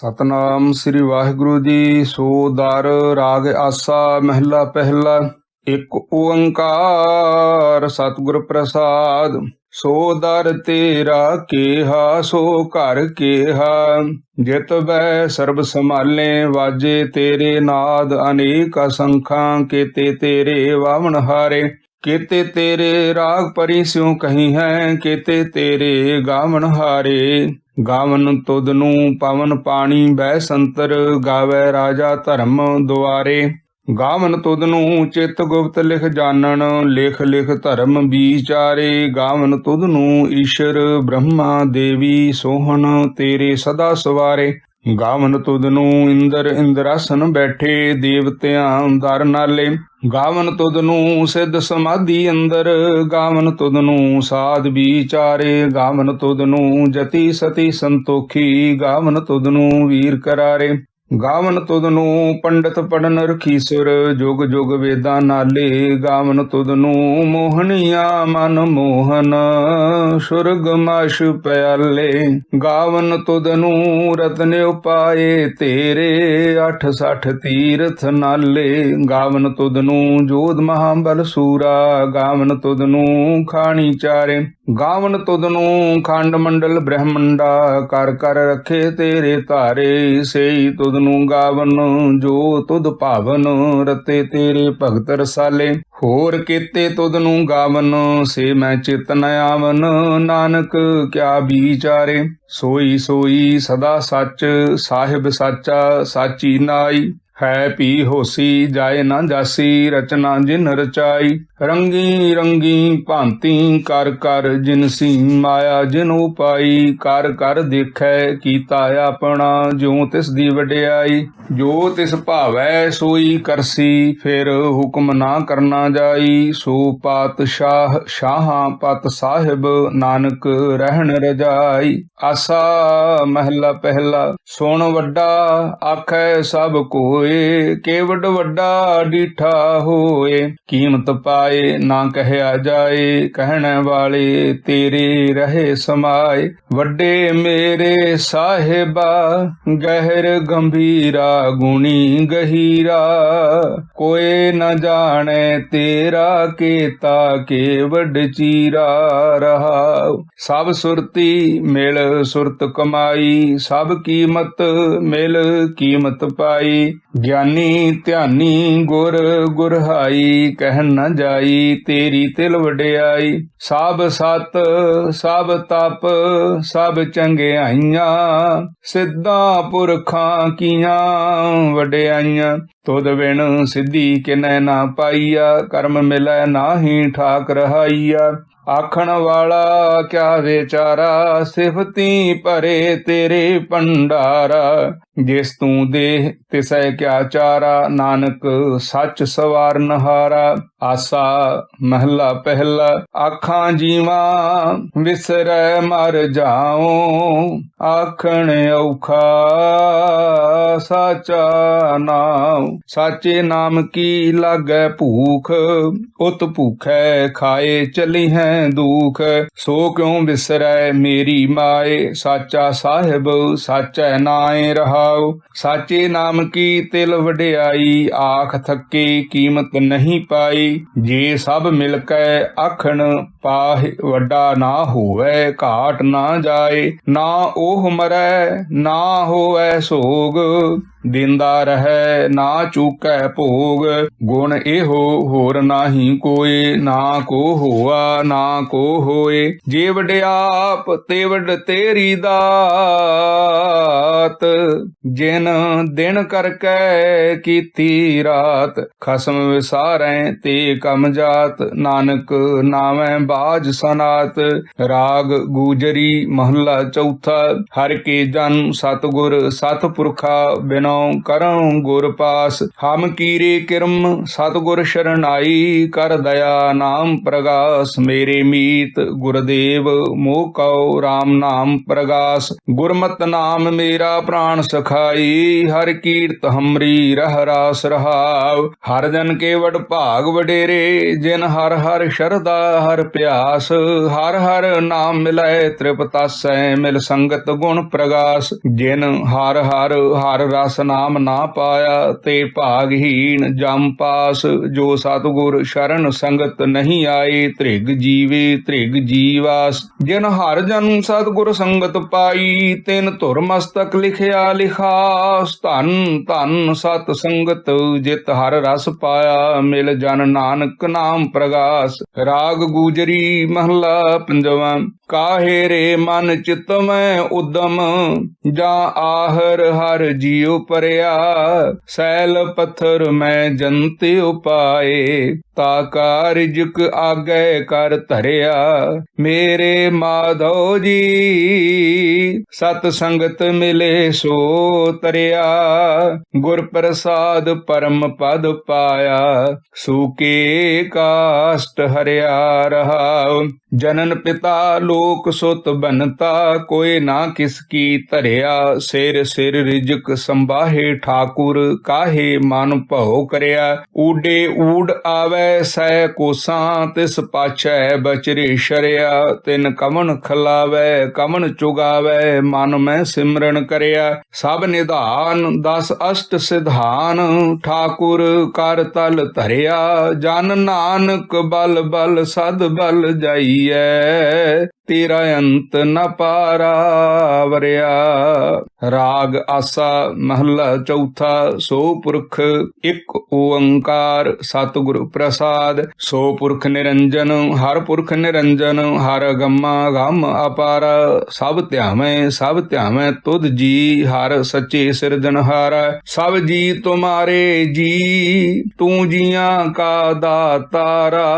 ਸਤਨਾਮ ਸ੍ਰੀ ਵਾਹਿਗੁਰੂ ਜੀ, ਸੋ ਦਰ ਰਾਗ ਆਸਾ ਮਹਿਲਾ ਪਹਿਲਾ, ਇੱਕ ਓੰਕਾਰ ਸਤਿਗੁਰ ਪ੍ਰਸਾਦ, ਸੋ ਦਰ ਤੇਰਾ ਕੇਹਾ, ਸੋ ਘਰ ਕੇਹਾ। ਜਿਤ ਬੈ ਸਰਬ ਸੰਭਾਲੇ, ਵਾਜੇ ਤੇਰੇ ਨਾਦ ਅਨੇਕ ਅਸੰਖਾਂ, ਕੀਤੇ ਤੇਰੇ ਵਾਵਣ ਹਾਰੇ। ਕੀਤੇ ਤੇਰੇ ਰਾਗ ਪਰੀ ਸਿਉ ਕਹੀ ਹੈ, ਕੀਤੇ ਤੇਰੇ ਗਾਵਣ ਹਾਰੇ। ਗਾਵਨ ਤੁਦ ਨੂੰ ਪਵਨ ਪਾਣੀ ਬੈ ਸੰਤਰ ਗਾਵੇ ਰਾਜਾ ਧਰਮ ਦੁਆਰੇ। ਗਾਵਨ ਤੁਦ ਨੂੰ ਚਿਤ ਗੁਪਤ ਲਿਖ ਜਾਣਨ, ਲਿਖ ਲਿਖ ਧਰਮ ਵਿਚਾਰੇ ਗਾਵਨ ਤੁਦ ਨੂੰ ਈਸ਼ਰ ਬ੍ਰਹਮਾ ਦੇਵੀ ਸੋਹਣ ਤੇਰੇ ਸਦਾ ਸਵਾਰੇ। ਗਾਵਨ ਤੁਧ ਨੂੰ ਇੰਦਰ ਇੰਦਰਾਸਨ ਬੈਠੇ ਦੇਵਤਿਆਂ ਦਰ ਨਾਲੇ। ਗਾਵਨ ਤੁਧ ਨੂੰ ਸਿੱਧ ਸਮਾਧੀ ਅੰਦਰ। ਗਾਵਨ ਤੁਧ ਨੂੰ ਸਾਧ ਵਿਚਾਰੇ। ਗਾਵਨ ਤੁਧ ਨੂੰ ਜਤੀ ਸਤੀ ਸੰਤੋਖੀ। ਗਾਵਨ ਤੁਧ ਨੂੰ ਵੀਰ ਕਰਾਰੇ। ਗਾਵਨ ਤੁਧ ਨੂੰ ਪੰਡਤ ਪੜਨ ਰਖੀਸੁਰ, ਜੁਗ ਜੁਗ ਵੇਦਾਂ ਨਾਲੇ ਗਾਵਨ ਤੁਧ ਨੂੰ ਮੋਹਣੀਆਂ ਮਨ ਮੋਹਨ, ਸੁਰਗ ਮਾਸ਼ ਪਿਆਲੇ। ਗਾਵਨ ਤੁਧ ਨੂੰ ਰਤਨ ਉਪਾਏ ਤੇਰੇ 860 ਤੀਰਥ ਨਾਲੇ। ਗਾਵਨ ਤੁਧ ਨੂੰ ਜੋਧ ਮਹਾਬਲ ਸੂਰਾ, ਗਾਵਨ ਤੁਧ ਨੂੰ ਖਾਣੀ ਚਾਰੇ। ਗਾਵਨ ਤੁਧ ਨੂੰ ਖੰਡ ਮੰਡਲ ਬ੍ਰਹਮੰਡਾ, ਕਰ ਕਰ ਰੱਖੇ ਤੇਰੇ ਧਾਰੇ, ਸੇਈ ਤੁਧ ਨੂੰ ਗਾਵਨ, ਜੋ ਤੁਧ ਭਾਵਨ, ਰਤੇ ਤੇਰੇ ਭਗਤ ਰਸਾਲੇ। ਹੋਰ ਕੀਤੇ ਤੁਧ ਨੂੰ ਗਾਵਨ, ਸੇ ਮੈਂ ਚਿਤ ਨ ਆਵਨ, ਨਾਨਕ ਕਿਆ ਵਿਚਾਰੇ ਸੋਈ ਸੋਈ ਸਦਾ ਸੱਚ, ਸਾਹਿਬ ਸਾਚਾ, ਸਾਚੀ ਨਾਈ। ਹੈ ਪੀ ਹੋਸੀ, ਜਾਏ ਨਾ ਜਾਸੀ, ਰਚਨਾ ਜਿਨ ਰਚਾਈ। ਰੰਗੀ ਰੰਗੀ ਭਾਂਤੀ, ਕਰ ਕਰ ਜਿਨਸੀ ਮਾਇਆ ਜਿਨ ਉਪਾਈ। ਕਰ ਕਰ ਦੇਖੈ ਕੀਤਾ ਆਪਣਾ ਜੋ ਤਿਸ ਦੀ ਵਡਿਆਈ। ਜੋ ਤਿਸ ਭਾਵੈ ਸੋਈ ਕਰਸੀ, ਫਿਰ ਹੁਕਮ ਨਾ ਕਰਨਾ ਜਾਈ। ਸੋ ਪਾਤਸ਼ਾਹ ਸ਼ਾਹਾਂ ਪਤ ਸਾਹਿਬ, ਨਾਨਕ ਰਹਿਣ ਰਜਾਈ। ਆਸਾ ਮਹਿਲਾ ਪਹਿਲਾ, ਸੁਣ ਵੱਡਾ, ਆਖੈ ਸਭ ਕੋਏ। ਕੇਵਡ ਵੱਡਾ ਡੀਠਾ ਹੋਏ, ਕੀਮਤ ਪਾਏ ਨਾ ਕਹਿਆ ਜਾਏ। ਕਹਿਣ ਵਾਲੇ ਤੇਰੇ ਰਹੇ ਸਮਾਏ। ਵੱਡੇ ਮੇਰੇ ਸਾਹਿਬਾ, ਗਹਿਰ ਗੰਭੀਰਾ ਗੁਣੀ ਗਹੀਰਾ, ਕੋਏ ਨ ਜਾਣੈ ਤੇਰਾ ਕੇਤਾ ਕੇ ਵੱਡ ਚੀਰਾ ਰਹਾ ਸਭ ਸੁਰਤੀ ਮਿਲ ਸੁਰਤ ਕਮਾਈ, ਸਭ ਕੀਮਤ ਮਿਲ ਕੀਮਤ ਪਾਈ। ਗਿਆਨੀ ਧਿਆਨੀ ਗੁਰ, ਗੁਰਹਾਈ ਕਹਿ ਨ ਜਾਈ, ਤੇਰੀ ਤਿਲ ਵਡਿਆਈ। ਸਭ ਸਤ ਸਭ ਤਪ ਸਭ ਚੰਗਿਆਈਆਂ, ਸਿੱਧਾ ਪੁਰਖਾਂ ਕੀਆਂ ਵਡਿਆਈਆਂ। ਤੁਧ ਬਿਨ ਸਿੱਧੀ ਕਿਨੈ ਨਾ ਪਾਈਆ, ਕਰਮ ਮਿਲੈ ਨਾਹੀ ਠਾਕ ਰਹਾਈਆ। ਆਖਣ ਵਾਲਾ ਕਿਆ ਵਿਚਾਰਾ, ਸਿਫਤੀ ਭਰੇ ਤੇਰੇ ਭੰਡਾਰਾ। ਜਿਸ ਤੂੰ ਦੇ ਤਿਸੈ ਕਿਆ ਚਾਰਾ, ਨਾਨਕ ਸੱਚ ਸਵਾਰਨ ਹਾਰਾ ਆਸਾ ਮਹਲਾ ਪਹਿਲਾ, ਆਖਾਂ ਜੀਵਾ ਵਿਸਰੈ ਮਰ ਜਾਉ, ਆਖਣ ਔਖਾ ਸਾਚਾ ਨਾਮ ਸਾਚੇ ਨਾਮ ਕੀ ਲਾਗੈ ਭੂਖ, ਉਤ ਭੁਖੈ ਖਾਏ ਚਲੀ ਹੈ ਦੁਖ। ਸੋ ਕਿਉ ਵਿਸਰੈ ਮੇਰੀ ਮਾਏ, ਸਾਚਾ ਸਾਹਿਬ, ਸਾਚੈ ਨਾਏ ਰਹਾਉ ਸਾਚੇ ਨਾਮ ਕੀ ਤਿਲ ਵਡਿਆਈ, ਆਖ ਥੱਕੇ ਕੀਮਤ ਨਹੀਂ ਪਾਈ। ਜੇ ਸਭ ਮਿਲ ਕੈ ਆਖਣ, ਪਾਹਿ ਵੱਡਾ ਨਾ ਹੋਵੇ, ਘਾਟ ਨਾ ਜਾਏ। ਨਾ ਉਹ ਮਰੈ, ਨਾ ਹੋਵੇ ਸੋਗ। ਦਿੰਦਾ ਰਹੈ, ਨਾ ਚੂਕੈ ਭੋਗ। ਗੁਣ ਇਹੋ ਹੋਰ ਨਾਹੀ ਕੋਏ, ਨਾ ਕੋ ਹੋਆ, ਨਾ ਕੋ ਹੋਏ। ਜੇ ਵਡਿਆਪ, ਤੇ ਵਡ ਤੇਰੀ ਦਾਤ। ਜਿਨ ਦਿਨ ਕਰਕੇ ਕੀਤੀ ਰਾਤ, ਖਸਮ ਵਿਸਾਰੈ ਤੇ ਕਮ ਜਾਤ। ਨਾਨਕ ਨਾਵੇਂ ਬਾਜ ਸਨਾਤ, ਰਾਗ ਗੂਜਰੀ ਮਹੱਲਾ ਚੌਥਾ। ਹਰ ਕੇ ਜਨ ਸਤਗੁਰ, ਸਤਪੁਰਖਾ ਬਿਨੋ ਕਰਉ ਗੁਰ ਪਾਸ, ਹਮ ਕੀਰੇ ਕਿਰਮ ਸਤਗੁਰ ਸ਼ਰਨਾਈ, ਕਰ ਦਇਆ ਨਾਮ ਪ੍ਰਗਾਸ, ਮੇਰੇ ਮੀਤ ਗੁਰਦੇਵ, ਮੋਹ ਕਉ RAM ਨਾਮ ਪ੍ਰਗਾਸ। ਗੁਰਮਤਿ ਨਾਮ ਮੇਰਾ ਪ੍ਰਾਣ ਸਖਾਈ, ਹਰ ਕੀਰਤ ਹਮਰੀ ਰਹਿ ਰਾਸ ਰਹਾਵ। ਹਰ ਜਨ ਕੇ ਵਡ ਭਾਗ ਵਡੇਰੇ, ਜਿਨ ਹਰ ਹਰ ਸ਼ਰਦਾ ਹਰ ਪਿਆਸ। ਹਰ ਹਰ ਨਾਮ ਮਿਲੈ ਤ੍ਰਿਪਤਾਸੈ, ਮਿਲ ਸੰਗਤ ਗੁਣ ਪ੍ਰਗਾਸ। ਜਿਨ ਹਰ ਹਰ ਹਰ ਰਸ ਨਾਮ ਨਾ ਪਾਇਆ ਤੇ ਭਾਗਹੀਣ ਜਮ ਪਾਸ, ਜੋ ਸਤਿਗੁਰ ਸ਼ਰਨ ਸੰਗਤ ਨਹੀਂ ਆਏ, ਤ੍ਰਿਗ ਜੀਵੇ ਧ੍ਰਿਗ ਜੀਵਾਸ। ਜਿਨ ਹਰ ਜਨ ਸਤਿਗੁਰ ਸੰਗਤ ਪਾਈ, ਤਿਨ ਧੁਰ ਮਸਤਕ ਲਿਖਿਆ ਲਿਖਾਸ। ਧਨ ਧਨ ਸਤ ਸੰਗਤ ਜਿਤ ਹਰ ਰਸ ਪਾਇਆ, ਮਿਲ ਜਨ ਨਾਨਕ ਨਾਮ ਪ੍ਰਗਾਸ। ਰਾਗ ਗੂਜਰੀ ਮਹਲਾ ਪੰਜਵਾਂ। ਕਾਹੇ ਰੇ ਮਨ ਚਿਤ ਮੈਂ ਉਦਮ, ਜਾ ਆਹਰ ਹਰ ਜੀਉ ਪਰਿਆ, ਸੈਲ ਪੱਥਰ ਮੈਂ ਜੰਤ ਉਪਾਏ। ਤਾ ਕਾਰਜਕ ਆਗੇ ਕਰ ਧਰਿਆ। ਮੇਰੇ ਮਾਧੋ ਜੀ, ਸਤ ਸੰਗਤ ਮਿਲੇ ਸੋ ਤਰਿਆ। ਗੁਰ ਪ੍ਰਸਾਦ ਪਰਮ ਪਦ ਪਾਇਆ ਸੂਕੇ ਕਾਸ਼ਟ ਹਰਿਆ ਰਹਾ ਜਨਨ ਪਿਤਾ ਲੋਕ ਸੁਤ ਬਨਤਾ, ਕੋਈ ਨਾ ਕਿਸ ਕੀ ਧਰਿਆ। ਸਿਰ ਸਿਰ ਰਿਜਕ ਸੰਭਾਹੇ ਠਾਕੁਰ, ਕਾਹੇ ਮਨ ਭਉ ਕਰਿਆ। ਊਡੇ ਊਡ ਆਵੈ ਸੈ ਕੋਸਾਂ ਤਿਸ ਪਾਛੈ ਬਚਰੀ ਸ਼ਰਿਆ, ਤਿਨ ਕਮਨ ਖਲਾਵੈ ਕਮਨ ਚੁਗਾਵੈ, ਮਨ ਮੈਂ ਸਿਮਰਨ ਕਰਿਆ। ਸਭ ਨਿਧਾਨ, ਦਸ ਅਸ਼ਟ ਸਿਧਾਨ, ਠਾਕੁਰ ਕਰ ਤਲ ਧਰਿਆ। ਜਨ ਨਾਨਕ ਬਲ ਬਲ ਸਦ ਬਲ ਜਾਈਐ। ਤੇਰਾ ਅੰਤ ਨ ਪਾਰਾ ਵਰਿਆ। ਰਾਗ ਆਸਾ ਮਹੱਲਾ ਚੌਥਾ, ਸੋ ਪੁਰਖ ਇੱਕ ਓੰਕਾਰ ਸਤਿਗੁਰ ਪ੍ਰਸਾਦ। ਸੋ ਪੁਰਖ ਨਿਰੰਜਨ, ਹਰ ਪੁਰਖ ਨਿਰੰਜਨ, ਹਰ ਗੰਮਾ ਗਮ ਅਪਾਰ। ਸਭ ਧਿਆਵੇਂ ਸਭ ਧਿਆਵੇਂ ਤੁਧ ਜੀ, ਹਰ ਸੱਚੇ ਸਿਰਜਣਹਾਰ ਸਭ ਜੀ ਤੁਮਾਰੇ ਜੀ, ਤੂੰ ਜੀਆਂ ਕਾ ਦਾਤਾਰਾ।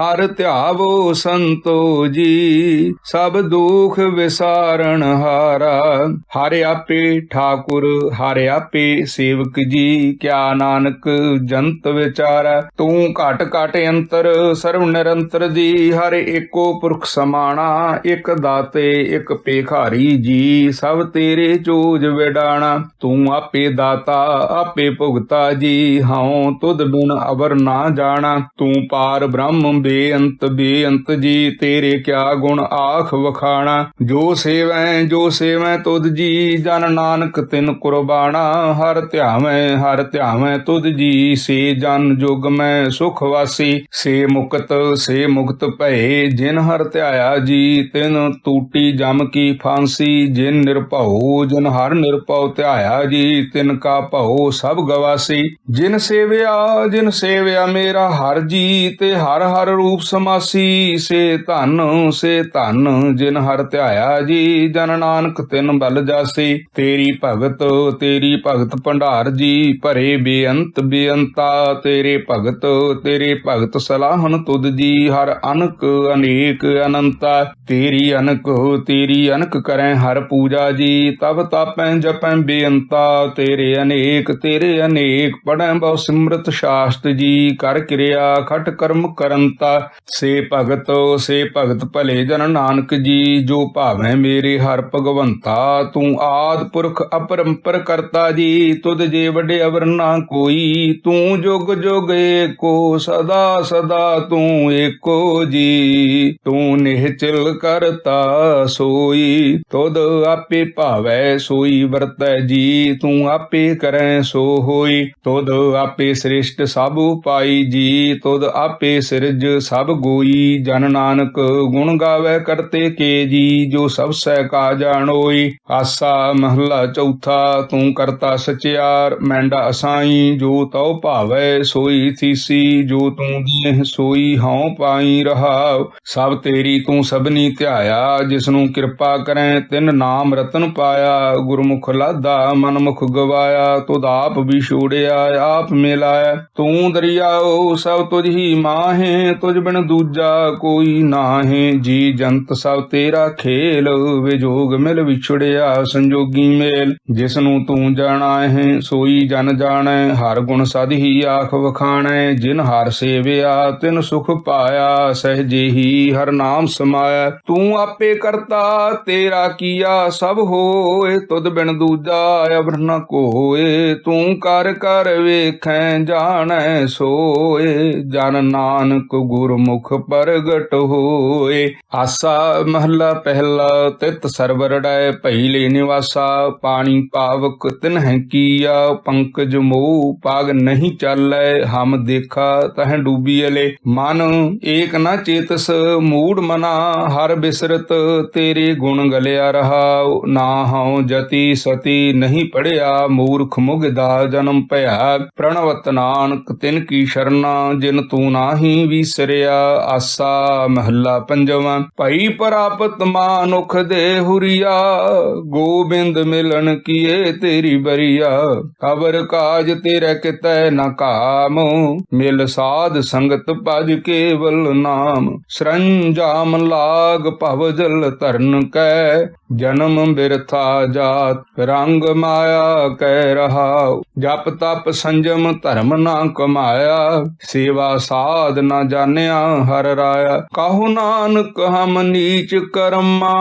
ਹਰ ਧਿਆਵੋ ਸੰਤੋ ਜੀ। ਸਭ ਦੁਖ ਵਿਸਾਰਣ ਹਾਰਾ। ਹਰ ਆਪੇ ਠਾਕੁਰ, ਹਰ ਆਪੇ ਸੇਵਕ ਜੀ, ਕਿਆ ਨਾਨਕ ਜੰਤ ਵਿਚਾਰਾ। ਤੂੰ ਘਟ ਘਟ ਅੰਤਰ, ਸਰਵ ਨਿਰੰਤਰ ਜੀ, ਹਰ ਏਕੋ ਪੁਰਖ ਸਮਾਣਾ। ਇਕ ਦਾਤੇ, ਇੱਕ ਪੇਖਾਰੀ ਜੀ, ਸਭ ਤੇਰੇ ਚੋਜ ਵਿਡਾਣਾ। ਤੂੰ ਆਪੇ ਦਾਤਾ, ਆਪੇ ਭੁਗਤਾ ਜੀ, ਹਉ ਤੁਧ ਬਿਨ ਅਵਰ ਨਾ ਜਾਣਾ। ਤੂੰ ਪਾਰ ਬ੍ਰਹਮ ਬੇਅੰਤ ਬੇਅੰਤ ਜੀ, ਤੇਰੇ ਕਿਆ ਗੁਣ ਆਖ ਵਖਾਣਾ, ਜੋ ਸੇਵੈ ਜੋ ਸੇਵੈ ਤੁਧ ਜੀ, ਜਨ ਨਾਨਕ ਤਿਨ ਕੁਰਬਾਨਾ ਹਰ ਧਿਆਵੈ ਹਰ ਧਿਆਵੈ ਤੁਧ ਜੀ, ਸੇ ਜਨ ਜੁਗ ਮੈਂ ਸੁਖ ਵਾਸੀ। ਸੇ ਮੁਕਤ ਸੇ ਮੁਕਤ ਭਏ, ਜਿਨ ਹਰ ਧਿਆਇਆ ਜੀ, ਤਿਨ ਟੂਟੀ ਜਮ ਕੀ ਫਾਂਸੀ। ਜਿਨ ਨਿਰਭਉ, ਜਿਨ ਹਰ ਨਿਰਭਉ ਧਿਆਇਆ ਜੀ, ਤਿਨ ਕਾ ਭਉ ਸਭ ਗਵਾਸੀ। ਜਿਨ ਸੇਵਿਆ ਜਿਨ ਸੇਵਿਆ ਮੇਰਾ ਹਰ ਜੀ, ਤੇ ਹਰ ਹਰ ਰੂਪ ਸਮਾਸੀ। ਸੇ ਧਨ, ਸੇ ਧਨ ਜਿਨ ਹਰ ਧਿਆਇਆ ਜੀ, ਜਨ ਨਾਨਕ ਤਿਨ ਬਲ ਜਾਸੀ। ਤੇਰੀ ਭਗਤ ਤੇਰੀ ਭਗਤ ਭੰਡਾਰ ਜੀ, ਭਰੇ ਬੇਅੰਤ ਬੇਅੰਤਾ। ਤੇਰੇ ਭਗਤ ਤੇਰੇ ਭਗਤ ਸਲਾਹਨ ਤੁਧ ਜੀ, ਹਰ ਅਨਕ ਅਨੇਕ ਅਨੰਤਾ। ਤੇਰੀ ਅਨਕ ਤੇਰੀ ਅਨਕ ਕਰੈ ਹਰ ਪੂਜਾ ਜੀ, ਤਬ ਤਾਪੈ ਜਪੈ ਬੇਅੰਤਾ। ਤੇਰੇ ਅਨੇਕ ਤੇਰੇ ਅਨੇਕ ਪੜੈ ਬਹੁ ਸਿਮਰਤ ਸ਼ਾਸਤ ਜੀ, ਕਰ ਕਿਰਿਆ ਖਟ ਕਰਮ ਕਰੰਤਾ। ਸੇ ਭਗਤ ਸੇ ਭਗਤ ਭਲੇ ਜਨ ਨਾਨਕ ਜੀ, ਜੋ ਭਾਵੇਂ ਮੇਰੇ ਹਰ ਭਗਵੰਤਾ, ਤੂੰ ਆਦ ਪੁਰਖ ਅਪਰੰਪਰ ਕਰਤਾ ਜੀ, ਤੁਧ ਜੇ ਵੱਡੇ ਅਵਰ ਨਾ ਕੋਈ, ਤੂੰ ਜੁਗ ਜੁਗ ਏਕੋ, ਸਦਾ ਸਦਾ ਤੂੰ ਏਕੋ ਜੀ। ਤੂੰ ਨਿਹਚਲ ਕਰਤਾ ਸੋਈ, ਤੁਧ ਆਪੇ ਭਾਵੈ ਸੋਈ ਵਰਤੈ ਜੀ, ਤੂੰ ਆਪੇ ਕਰੈ ਸੋ ਹੋਈ। ਤੁਧ ਆਪੇ ਸ੍ਰਿਸ਼ਟ ਸਭ ਉਪਾਈ ਜੀ, ਤੁਧ ਆਪੇ ਸਿਰਜ ਸਭ ਗੋਈ। ਜਨ ਨਾਨਕ ਗੁਣ ਗਾਵੇ ਕਰਤੇ ਕੇ ਜੀ ਜੋ ਸਭ ਸਹਿ ਕਾ ਜਾਣੋਈ ਆਸਾ ਮਹੱਲਾ ਚੌਥਾ, ਤੂੰ ਕਰਤਾ ਸਚਿਆਰ, ਮੈਂਡਾ ਅਸਾਈ, ਜੋ ਤਉ ਭਾਵੈ ਸੋਈ ਥੀਸੀ ਜੋ ਤੂੰ ਦੇਹ ਸੋਈ ਹਉ ਪਾਈ ਰਹਾਵ। ਸਭ ਤੇਰੀ ਤੂੰ ਸਭਨੀ ਧਿਆਇਆ ਜਿਸ ਨੂੰ ਕਿਰਪਾ ਕਰੈ, ਤਿਨ ਨਾਮ ਰਤਨ ਪਾਇਆ। ਗੁਰਮੁਖ ਲਾਦਾ ਮਨਮੁਖ ਗਵਾਇਆ, ਤੁਧ ਆਪ ਵੀ ਛੋੜਿਆ, ਆਪ ਮਿਲਾਇਆ। ਤੂੰ ਦਰਿਆਓ, ਸਭ ਤੁਝ ਹੀ ਮਾਹੇ, ਤੁਝ ਬਿਨ ਦੂਜਾ ਕੋਈ ਨਾਹੇ। ਜੀ ਜੰਤ ਸਭ ਤੇਰਾ ਖੇਲ ਵਿਜੋਗ ਮਿਲ ਵਿਛੜਿਆ ਸੰਜੋਗੀ ਮੇਲ। ਜਿਸ ਨੂੰ ਤੂੰ ਜਾਣਾ ਹੈ ਸੋਈ ਜਨ ਜਾਣੈ, ਹਰ ਗੁਣ ਸਦ ਹੀ ਆਖ ਵਖਾਣੈ। ਜਿਨ ਹਰ ਸੇਵਿਆ, ਤਿਨ ਸੁਖ ਪਾਇਆ ਸਹਜੇ ਹੀ ਹਰ ਨਾਮ ਸਮਾਇਆ। ਤੂੰ ਆਪੇ ਕਰਤਾ, ਤੇਰਾ ਕੀਆ ਸਭ ਹੋਏ। ਤੁਧ ਬਿਨ ਦੂਜਾ ਅਵਰ ਨ ਕੋਏ। ਤੂੰ ਕਰ ਕਰ ਵੇਖੈ, ਜਾਣੈ ਸੋਏ। ਜਨ ਨਾਨਕ ਗੁਰਮੁਖ ਪ੍ਰਗਟ ਹੋਏ। ਆਸਾ ਮਹੱਲਾ ਪਹਿਲਾ ਤਿਤ ਸਰਵਰੜੈ ਪਹਿਲੇ ਨਿਵਾਸਾ, ਪਾਣੀ ਪਾਵਕ ਤਿਨਹਿ ਕੀਆ, ਪੰਕਜ ਮੋਹ ਪਾਗ ਨਹੀਂ ਚਾਲੈ, ਹਮ ਦੇਖਾ ਤਹ ਡੂਬੀ ਅਲੇ ਮਨ ਏਕ ਨ ਚੇਤਸ, ਮੂੜ ਮਨਾ, ਹਰ ਬਿਸਰਤ ਤੇਰੇ ਗੁਣ ਗਲਿਆ ਰਹਾ। ਨਾ ਹਉ ਜਤੀ ਸਤੀ ਨਹੀਂ ਪੜਿਆ, ਮੂਰਖ ਮੁਗ ਦਾ ਜਨਮ ਭਇਆ। ਪ੍ਰਣਵਤ ਨਾਨਕ ਤਿਨ ਕੀ ਸ਼ਰਨਾ, ਜਿਨ ਤੂੰ ਨਾਹੀ ਵਿਸਰਿਆ, ਆਸਾ ਮਹੱਲਾ ਪੰਜਵਾਂ। ਭਈ ਪ੍ਰਾਪਤ ਮਾਨੁਖ ਦੇ ਹੁਰੀਆ, ਗੋਬਿੰਦ ਮਿਲਣ ਕੀਏ ਤੇਰੀ ਬਰੀਆ। ਕਬਰ ਕਾਜ ਤੇਰੇ ਕਿਤੈ ਨ ਕਾਮ, ਮਿਲ ਸਾਧ ਸੰਗਤ ਭਜ ਕੇਵਲ ਨਾਮ। ਸਰੰਜਾਮ ਲਾਗ ਭਵ ਜਲ ਧਰਨ ਕੈ, ਜਨਮ ਬਿਰਥਾ ਜਾਤ, ਰੰਗ ਮਾਇਆ ਕਹਿ ਰਹਾ ਜਪ ਤਪ ਸੰਜਮ ਧਰਮ ਨਾ ਕਮਾਇਆ, ਸੇਵਾ ਸਾਧ ਨਾ ਜਾਣਿਆ ਹਰ ਰਾਇਆ। ਕਹੋ ਨਾਨਕ ਹਮ ਨੀਚ ਕਰਮਾ।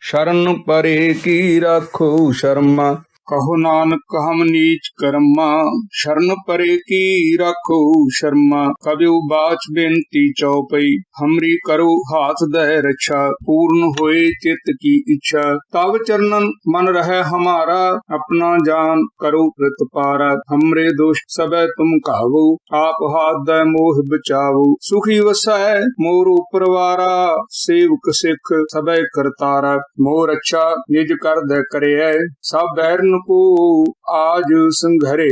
ਸ਼ਰਨ ਪਰੇ ਕੀ ਰੱਖੋ ਸ਼ਰਮਾ। ਕਹੋ ਨਾਨਕ, ਹਮ ਨੀਚ ਕਰਮਾ, ਸ਼ਰਨ ਪਰੇ ਕੀ ਰੱਖੋ ਸ਼ਰਮਾ। ਕਬਿਉ ਬਾਚ ਬੇਨਤੀ ਚਉਪਈ ਹਮਰੀ ਕਰੋ ਹਾਥ ਦਹਿ ਰੱਛਾ, ਪੂਰਨ ਹੋਏ ਚਿਤ ਕੀ ਇੱਛਾ। ਤਵ ਚਰਨਨ ਮਨ ਰਹਿ ਹਮਾਰਾ, ਆਪਣਾ ਜਾਨ ਕਰੋ ਪ੍ਰਤਪਾਰਾ ਹਮਰੇ ਦੋਸ਼ ਸਬੈ ਤੁਮ ਕਾਵੋ ਆਪ ਹਾਥ ਦੈ ਮੋਹ ਬਚਾਵੋ। ਸੁਖੀ ਵਸੈ ਮੋਰ ਉਪਰਵਾਰਾ ਸੇਵਕ ਸਿੱਖ ਸਬੈ ਕਰਤਾਰਾ। ਮੋਰ ਅੱਛਾ ਨਿਜ ਕਰ ਦੇ ਕਰਿਐ, ਸਭ ਬੈਰਨ को आज संघरे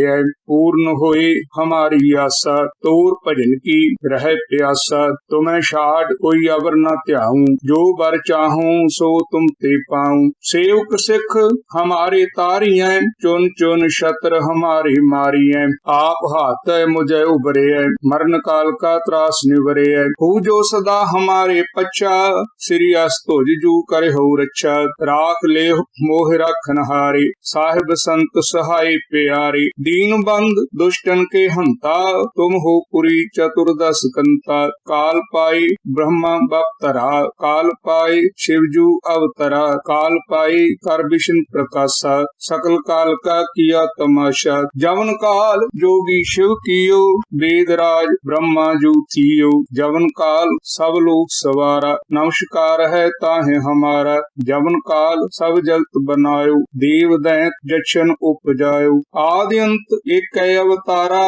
पूर्ण होए हमारी आशा तोर भजन की रह प्यासा तुम्हें छाड़ कोई अवर न त्याऊं जो बर चाहूं सो तुम ते पाऊं सेवक सिख हमारे तारी हैं चुन चुन शत्र हमारी मारी हैं आप हाथ है मुझे उबरे है मरण काल का त्रास निवरे है हो जो सदा हमारे पच्चा श्री अस्तुज जू करे हो रक्षा राख ले मोह रखन हारे साहिब संत सहाय प्यारे दीन बंद दुष्टन के हंता तुम हो पुरी चतुर्दश कंता काल पाई ब्रह्मा बप्तरा काल पाई शिवजू अवतरा काल पाई कर विष्णु प्रकाशा सकल काल का किया तमाशा जवन काल जोगी शिव कियो वेदराज ब्रह्मा जू थियो जवन काल सब लोग सवारा नमस्कार है ताहे हमारा जवन काल सब जगत बनायो देव दैत ਜਸ਼ਨ ਉਪਜਾਇਓ ਆਦਿ ਅੰਤ ਏਕੈ ਅਵਤਾਰਾ,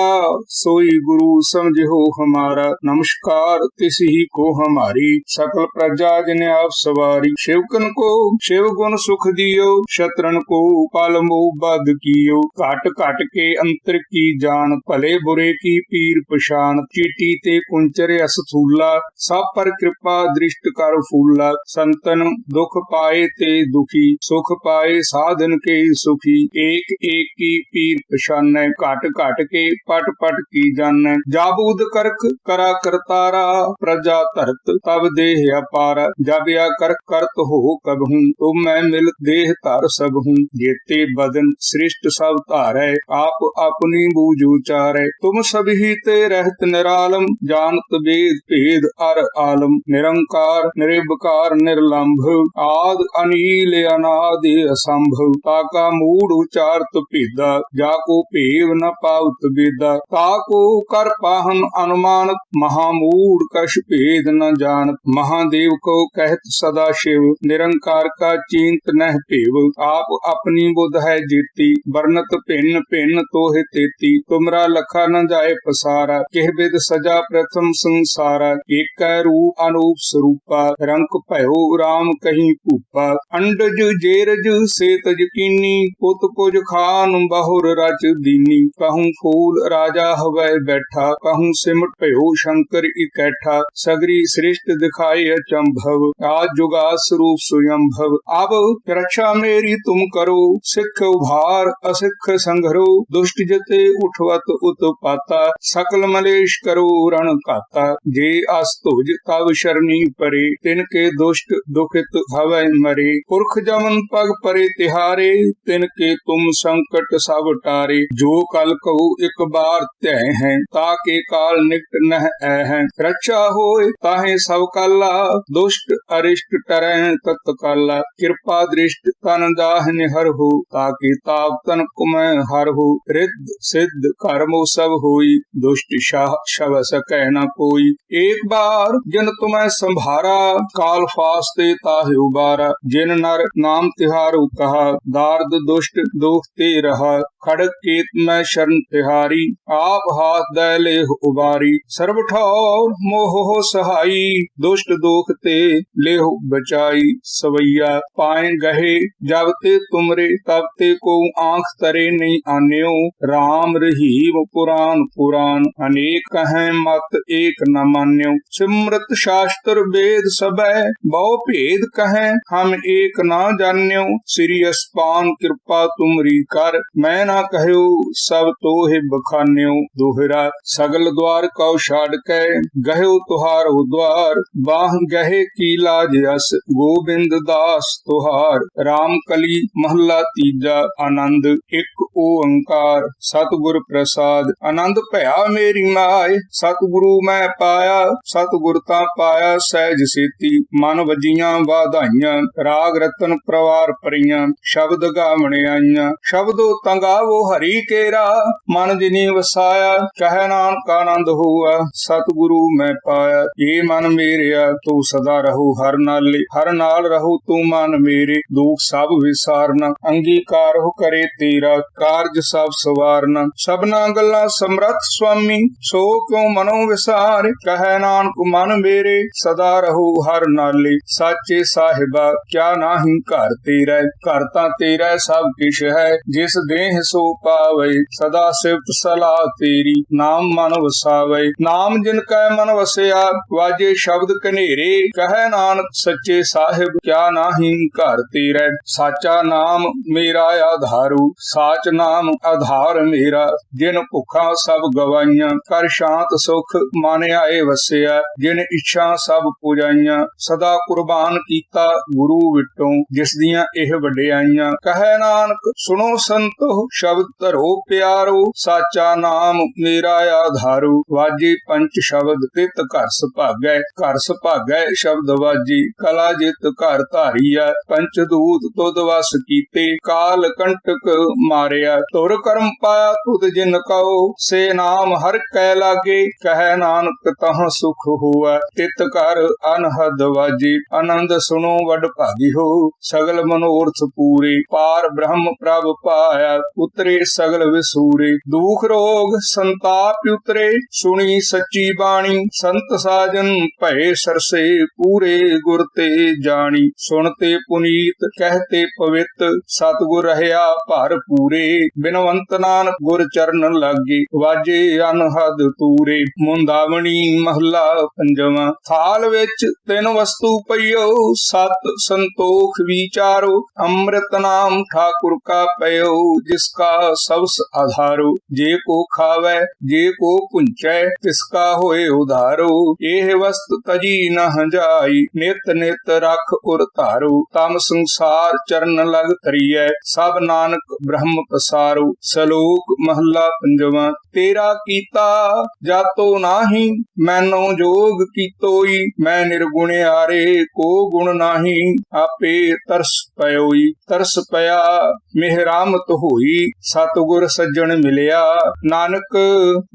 ਸੋਈ ਗੁਰੂ ਸਮਝਿਓ ਹਮਾਰਾ। ਨਮਸਕਾਰ ਤਿਸ ਹੀ ਕੋ ਹਮਾਰੀ। ਸਕਲ ਪ੍ਰਜਾ ਜਿਨ ਆਪ ਸਵਾਰੀ। ਸ਼ਿਵਕਨ ਕੋ, ਸ਼ਿਵ ਗੁਣ ਸੁਖ ਦਿਓ। ਸ਼ਤਰਨ ਕੋ ਪਲ ਮੋਹ ਬਦ ਕੀਓ। ਘਟ ਘਟ ਕੇ ਅੰਤਰ ਕੀ ਜਾਣ। ਭਲੇ ਬੁਰੇ ਕੀ ਪੀਰ ਪਛਾਨ ਚੀਟੀ ਤੇ ਕੁੰਚਰ ਅਸਥੂਲਾ ਸਭ ਪਰ ਕਿਰਪਾ ਦ੍ਰਿਸ਼ਟ ਕਰ ਫੂਲਾ। ਸੰਤਨ ਦੁਖ ਪਾਏ ਤੇ ਦੁਖੀ। ਸੁਖ ਪਾਏ ਸਾਧਨ ਕੇ ਸੁਖੀ। ਕੀ ਏਕ ਏਕ ਕੀ ਪੀਰ ਪਛਾਨੈ ਘਟ ਘਟ ਕੇ ਪਟ ਪਟ ਕੀ ਜਾਣੈ। ਜਾਬੂਦ ਕਰਕ ਕਰਾ ਕਰਤਾਰਾ, ਪ੍ਰਜਾ ਧਰਤ ਤਬ ਦੇਹ ਅਪਾਰ। ਜਬਿਆ ਕਰ ਕਰਤ ਹੋ ਕਬਹੂ ਤੋ ਮੈਂ ਮਿਲ ਦੇਹ ਧਰ ਸਬਹੂ ਜੇਤੇ ਬਦਨ ਸ੍ਰਿਸ਼ਟ ਸਭ ਧਾਰੈ, ਆਪ ਆਪਣੀ ਬੂਝ ਉਚਾਰੈ। ਤੁਮ ਸਭੀ ਤੇ ਰਹਿਤ ਨਿਰਾਲਮ, ਜਾਣਤ ਵੇਦ ਭੇਦ ਅਰ ਆਲਮ। ਨਿਰੰਕਾਰ, ਨਿਰਭਕਾਰ, ਨਿਰਲੰਭ, ਆਦ ਅਨੀਲ ਅਨਾਦ ਅਸੰਭਵ ਤਾਕਾ अनादि असंभव ताका मूड उचारत भेदा जाको भेव न पावत वेदा ताको कर पाहन अनुमानत महामूड कश भेद न जानत महादेव को कहत सदा शिव निरंकार का चिंत नह भेव आप अपनी बुध है जीती वर्णत भिन्न भिन्न तोहे तेती तुमरा लखा न जाए पसारा किह बिद सजा प्रथम संसारा एक रूप अनूप स्वरूपा रंक भयो राम कहीं भूपा अंडज जेरज से तज कीनी ਪੁੱਤ ਕੁਝ ਖਾਨ ਬਹੁਰ ਰਚ ਦੀਨੀ। ਕਹੂੰ ਫੂਲ ਰਾਜਾ ਹਵੈ ਬੈਠਾ, ਕਹੂੰ ਸਿਮਟ ਭਇਓ ਸ਼ੰਕਰ ਇਕੈਠਾ। ਸਗਰੀ ਸ੍ਰਿਸ਼ਟ ਦਿਖਾਈ ਅਚੰਭਵ, ਆਜ ਜੁਗਾ ਸਰੂਪ ਸੁਯੰਭਵ। ਅਬ ਰक्षा ਮੇਰੀ ਤੁਮ ਕਰੋ, ਸਿੱਖ ਉਭਾਰ ਅਸਿੱਖ ਸੰਘਰੋ। ਦੁਸ਼ਟ ਜਤੇ ਉਠਵਤ ਉਤਪਾਤਾ, ਸਕਲ ਮਲੇਸ਼ ਕਰੋ ਰਣ ਘਾਤਾ। ਜੇ ਅਸ ਤੁਜ ਤਵ ਸ਼ਰਨੀ ਪਰੇ, ਤਿਨ ਕੇ ਦੁਸ਼ਟ ਦੁਖਿਤ ਹਵੈ ਮਰੇ। ਪੁਰਖ ਜਮਨ ਪਗ ਪਰੇ ਤਿਹਾਰੇ, ਤਿਨ ਕੇ ਤੁਮ ਸੰਕਟ ਸਭ ਟਾਰੇ, ਜੋ ਕਲ ਕਹੂ ਇੱਕ ਬਾਰ ਧੈ ਹੈ, ਤਾ ਕੇ ਕਾਲ ਨਿਕਟ ਨਹਿ ਐ ਹੈ। ਰੱਛਾ ਹੋਏ ਤਾਹੇ ਸਭ ਕਾਲਾ, ਦੁਸ਼ਟ ਅਰਿਸ਼ਟ ਟਰੈ ਤਤ ਕਾਲਾ। ਕਿਰਪਾ ਦ੍ਰਿਸ਼ਟ ਤਨ ਦਾਹ ਨਿਹਰ ਹੋ, ਤਾ ਕੇ ਤਾਪ ਤਨ ਕੁਮੈ ਹਰ ਹੋ। ਰਿੱਧ ਸਿੱਧ ਕਰਮੋ ਸਭ ਹੋਈ, ਦੁਸ਼ਟ ਸ਼ਾਹ ਸ਼ਵ ਸਕੈ ਨ ਕੋਈ। ਏਕ ਬਾਰ ਜਿਨ ਤੁਮੈ ਸੰਭਾਰਾ, ਕਾਲ ਫਾਸਤੇ ਤਾਹਿ ਉਬਾਰਾ। ਜਿਨ ਨਰ ਨਾਮ ਤਿਹਾਰੂ ਕਹਾ, ਦਾਰਦ ਦੁਸ਼ਟ ਦੁਖ ਤੇ ਰਹਾ ਖੜਕ ਕੀਤ ਮੈਂ ਸ਼ਰਨ ਤਿਹਾਰੀ, ਆਪ ਹਾਥ ਦੈ ਲੇਹ ਉਬਾਰੀ, ਸਰਬ ਠੌਰ ਮੋਹ ਸਹਾਈ, ਦੁਸ਼ਟ ਦੁਖ ਤੇ ਲੇਹ ਬਚਾਈ, ਸਵਈਆ ਪਾਏ ਗਹਿ, ਜਬ ਤੇ ਤੁਮਰੇ ਤਬ ਤੇ ਕੋ ਆਂਖ ਤਰੇ ਨਹੀਂ ਆਨਿਓ RAM ਰਹੀਮ ਪੁਰਾਨ ਪੁਰਾਨ, ਅਨੇਕ ਕਹੈ ਮਤ ਏਕ ਨ ਮਾਨਿਓ, ਸਿਮਰਤ ਸ਼ਾਸਤਰ ਵੇਦ ਸਬੈ ਬਹੁ ਭੇਦ ਕਹੈ, ਹਮ ਏਕ ਨਾ ਜਾਣਿਓ, ਸ੍ਰੀ ਅਸਪਾਨ ਕਿਰਪਾ ਤੁਮਰੀ ਕਰ। ਮੈਂ ਨਾ ਕਹਿਓ ਸਭ ਤੋਹਿ ਬਖਾਨਿਓ। ਦੋਹਰਾ, ਸਗਲ ਦਵਾਰ ਕਉ ਛਾੜ ਕੇ। ਗਹਿਓ ਤੁਹਾਰੋ ਦਵਾਰ ਬਾਹ ਗਹਿ ਕੀ ਲਾਜ ਅਸ। ਗੋਬਿੰਦ ਦਾਸ ਤੁਹਾਰ। RAM ਕਲੀ ਮਹੱਲਾ ਤੀਜਾ, ਆਨੰਦ ਇੱਕ ਓੰਕਾਰ। ਸਤਿਗੁਰ ਪ੍ਰਸਾਦ, ਆਨੰਦ ਭਇਆ ਮੇਰੀ ਮਾਏ। ਸਤਿਗੁਰੂ ਮੈਂ ਪਾਇਆ, ਸਤਿਗੁਰ ਤਾਂ ਪਾਇਆ ਸਹਿਜ ਸੇਤੀ। ਮਨ ਵਜੀਆਂ ਵਾਧਾਈਆਂ, ਰਾਗ ਰਤਨ ਪ੍ਰਵਾਰ ਪਰੀਆਂ। ਸ਼ਬਦ ਗਾਵਣ ਆਈਆਂ। ਸ਼ਬਦੋ ਤੰਗਾਵੋ ਹਰੀ ਕੇਰਾ, ਮਨ ਜਿਨੀ ਵਸਾਇਆ, ਕਹਿ ਨਾਨਕ ਆਨੰਦ ਹੋਆ ਸਤਿਗੁਰੂ ਮੈਂ ਪਾਇਆ। ਏ ਮਨ ਮੇਰਿਆ, ਤੂੰ ਸਦਾ ਰਹੂ ਹਰ ਨਾਲੇ, ਹਰ ਨਾਲ ਰਹੂ ਤੂੰ ਮਨ ਮੇਰੇ। ਦੁਖ ਸਭ ਵਿਸਾਰਨਾ, ਅੰਗੀਕਾਰ ਹੋ ਕਰੇ ਤੇਰਾ, ਕਾਰਜ ਸਭ ਸਵਾਰਨਾ। ਸਭਨਾ ਗੱਲਾਂ ਸਮਰੱਥ ਸੁਆਮੀ ਸੋ ਕਿਉ ਮਨੋ ਵਿਸਾਰ? ਕਹਿ ਨਾਨਕ ਮਨ ਮੇਰੇ, ਸਦਾ ਰਹੂ ਹਰ ਨਾਲੇ। ਸਾਚੇ ਸਾਹਿਬਾ, ਕਿਆ ਨਾਹੀ ਘਰ ਤੇਰਾ ਘਰ ਤਾਂ ਤੇਰਾ ਸਭ ਕਿਛ ਹੈ, ਜਿਸ ਦੇਹ ਸੋ ਪਾਵੇ, ਸਦਾ ਸਿਫਤ ਸਲਾਹ ਤੇਰੀ, ਨਾਮ ਮਨ ਵਸਾਵੇ। ਨਾਮ ਜਿਨ ਕੈ ਮਨ ਵਸਿਆ, ਵਾਜੇ ਸ਼ਬਦ ਕਨੇਰੇ ਕਹੈ ਨਾਨਕ ਸੱਚੇ ਸਾਹਿਬ, ਕਿਆ ਨਾਹੀ ਘਰ ਤੇਰਾ। ਸਾਚਾ ਨਾਮ ਮੇਰਾ ਆਧਾਰੂ, ਸਾਚ ਨਾਮ ਆਧਾਰ ਮੇਰਾ। ਜਿਨ ਭੁੱਖਾਂ ਸਭ ਗਵਾਈਆਂ, ਕਰ ਸ਼ਾਂਤ ਸੁਖ ਮਨ ਆਏ ਵਸਿਆ। ਜਿਨ ਇੱਛਾ ਸਭ ਪੁਜਾਈਆਂ, ਸਦਾ ਕੁਰਬਾਨ ਕੀਤਾ ਗੁਰੂ ਵਿਟੋਂ, ਜਿਸ ਦੀਆਂ ਇਹ ਵਡਿਆਈਆਂ। ਕਹੈ ਨਾਨਕ, ਸੁਣੋ ਸੰਤੋ, ਸ਼ਬਦ ਧਰੋ ਪਿਆਰੋ, ਸਾਚਾ ਨਾਮ ਮੇਰਾ ਆਧਾਰੂ। ਵਾਜੀ ਪੰਚ ਸ਼ਬਦ, ਤਿਤ ਘਰ ਸੁਭਾਗੈ ਘਰ ਸੁਭਾਗੈ ਸ਼ਬਦ ਵਾਜੀ, ਕਲਾ ਜਿਤ ਘਰ ਧਾਰੀਆ ਪੰਚ ਦੂਤ ਤੁਧ ਵਸ ਕੀਤੇ, ਕਾਲ ਕੰਟਕ ਮਾਰਿਆ। ਤੁਰ ਕਰਮ ਪਾਇਆ ਤੁਧ ਜਿਨ ਕਉ ਸੇ ਨਾਮ ਹਰ ਕੈ ਲਾਗੇ, ਕਹਿ ਨਾਨਕ ਤਹ ਸੁਖ ਹੋਆ। ਤਿਤ ਘਰ ਅਨਹਦ ਵਾਜੀ, ਆਨੰਦ ਸੁਣੋ ਵਡ ਭਾਗੀ ਹੋ, ਸਗਲ ਮਨੋਰਥ ਪੂਰੇ, ਪਾਰ ਬ੍ਰਹਮ ਪ੍ਰਭ ਪਾਇਆ, ਉਤਰੇ ਸਗਲ ਵਿਸੂਰੇ। ਦੁਖ ਰੋਗ ਸੰਤਾਪ ਉਤਰੇ, ਸੁਣੀ ਸੱਚੀ ਬਾਣੀ। ਸੰਤ ਸਾਜਨ ਭਏ ਸਰਸੇ, ਪੂਰੇ ਗੁਰ ਤੇ ਜਾਣੀ। ਸੁਣਤੇ ਪੁਨੀਤ ਕਹਤੇ ਪਵਿੱਤ। ਸਤਗੁਰ ਰਹਿਆ ਭਰ ਪੂਰੇ। ਬਿਨਵੰਤ ਨਾਨਕ ਗੁਰ ਚਰਨ ਲਾਗੇ, ਵਾਜੇ ਅਨਹਦ ਤੂਰੇ। ਮੁੰਦਾਵਣੀ ਮਹਲਾ ਪੰਜਵਾਂ। ਥਾਲ ਵਿੱਚ ਤਿੰਨ ਵਸਤੂ ਪਈਓ, ਸਤ ਸੰਤੋਖ ਵਿਚਾਰੋ। ਅੰਮ੍ਰਿਤ ਨਾਮ ਠਾ ਕੁਰਕਾ ਪਇਓ, ਜਿਸ ਕਾ ਸਬਸ ਆਧਾਰੋ, ਜੇ ਕੋ ਖਾਵੇ, ਜੇ ਕੋ ਪੁੰਚੈ, ਤਿਸ ਕਾ ਹੋਏ ਉਧਾਰੋ। ਇਹ ਵਸਤ ਤਜੀ ਨ ਹੰਜਾਈ, ਨਿਤ ਨਿਤ ਰਖ ਉਰ ਧਾਰੋ। ਤਮ ਸੰਸਾਰ ਚਰਨ ਲਗ ਤਰੀਐ ਸਭ ਨਾਨਕ ਬ੍ਰਹਮ ਪਸਾਰੋ। ਸਲੋਕ ਮਹੱਲਾ ਪੰਜਵਾਂ, ਤੇਰਾ ਕੀਤਾ ਜਾਤੋ ਨਾਹੀ, ਮੈਨੋ ਜੋਗ ਕੀਤੋਈ, ਮੈਂ ਨਿਰਗੁਣ ਆਰੇ, ਕੋ ਗੁਣ ਨਾਹੀ, ਆਪੇ ਤਰਸ ਪਇਓਈ। ਤਰਸ ਪਿਆ ਮਿਹਰਾਮਤ ਹੋਈ ਸਤਗੁਰ ਸੱਜਣ ਮਿਲਿਆ। ਨਾਨਕ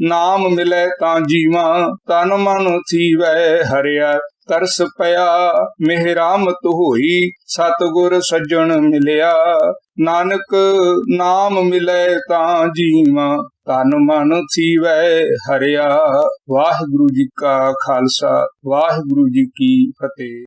ਨਾਮ ਮਿਲੇ ਤਾਂ ਜੀਵਾਂ, ਤਨ ਮਨ ਥੀਵੈ ਹਰਿਆ। ਤਰਸ ਪਿਆ ਮਿਹਰਾਮਤ ਹੋਈ ਸਤਗੁਰ ਸੱਜਣ ਮਿਲਿਆ। ਨਾਨਕ ਨਾਮ ਮਿਲੇ ਤਾਂ ਜੀਵਾਂ, ਤਨ ਮਨ ਥੀਵੈ ਹਰਿਆ। ਵਾਹਿਗੁਰੂ ਜੀ ਕਾ ਖਾਲਸਾ, ਵਾਹਿਗੁਰੂ ਜੀ ਕੀ ਫਤਿਹ।